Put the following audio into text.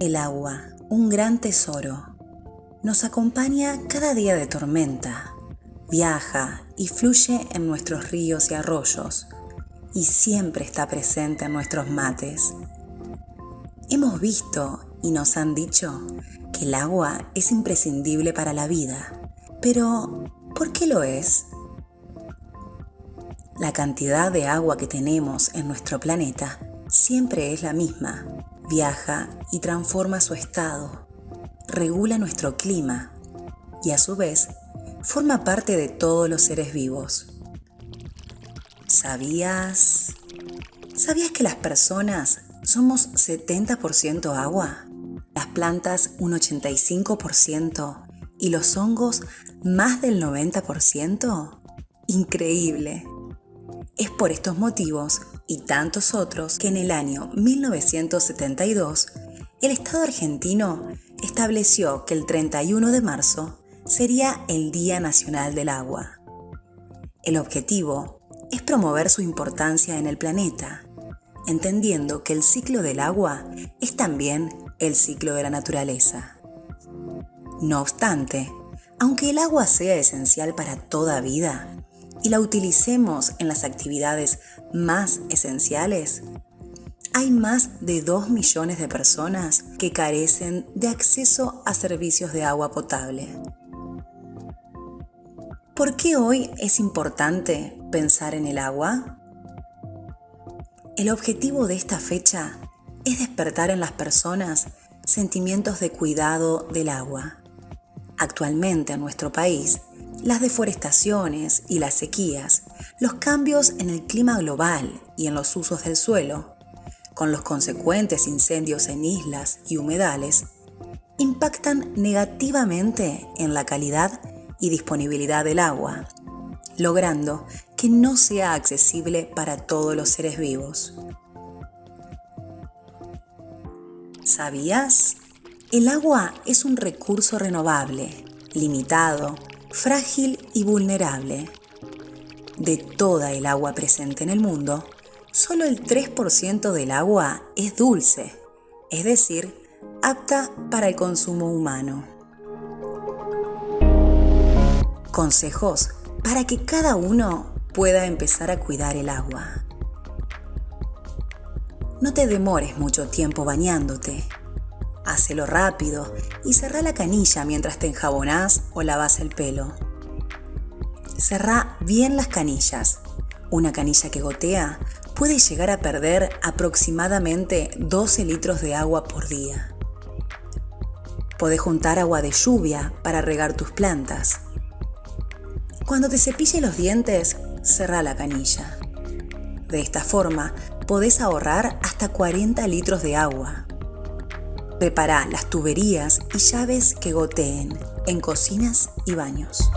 El agua, un gran tesoro, nos acompaña cada día de tormenta, viaja y fluye en nuestros ríos y arroyos y siempre está presente en nuestros mates. Hemos visto y nos han dicho que el agua es imprescindible para la vida, pero ¿por qué lo es? La cantidad de agua que tenemos en nuestro planeta siempre es la misma. Viaja y transforma su estado, regula nuestro clima y a su vez forma parte de todos los seres vivos. ¿Sabías? ¿Sabías que las personas somos 70% agua? Las plantas un 85% y los hongos más del 90%? Increíble. Es por estos motivos y tantos otros que en el año 1972 el Estado argentino estableció que el 31 de marzo sería el Día Nacional del Agua. El objetivo es promover su importancia en el planeta, entendiendo que el ciclo del agua es también el ciclo de la naturaleza. No obstante, aunque el agua sea esencial para toda vida, y la utilicemos en las actividades más esenciales, hay más de 2 millones de personas que carecen de acceso a servicios de agua potable. ¿Por qué hoy es importante pensar en el agua? El objetivo de esta fecha es despertar en las personas sentimientos de cuidado del agua. Actualmente en nuestro país las deforestaciones y las sequías, los cambios en el clima global y en los usos del suelo, con los consecuentes incendios en islas y humedales, impactan negativamente en la calidad y disponibilidad del agua, logrando que no sea accesible para todos los seres vivos. ¿Sabías? El agua es un recurso renovable, limitado, frágil y vulnerable. De toda el agua presente en el mundo, solo el 3% del agua es dulce, es decir, apta para el consumo humano. Consejos para que cada uno pueda empezar a cuidar el agua. No te demores mucho tiempo bañándote. Hacelo rápido y cerrá la canilla mientras te enjabonás o lavas el pelo. Cerrá bien las canillas. Una canilla que gotea puede llegar a perder aproximadamente 12 litros de agua por día. Podés juntar agua de lluvia para regar tus plantas. Cuando te cepille los dientes, cerrá la canilla. De esta forma, podés ahorrar hasta 40 litros de agua. Prepara las tuberías y llaves que goteen en cocinas y baños.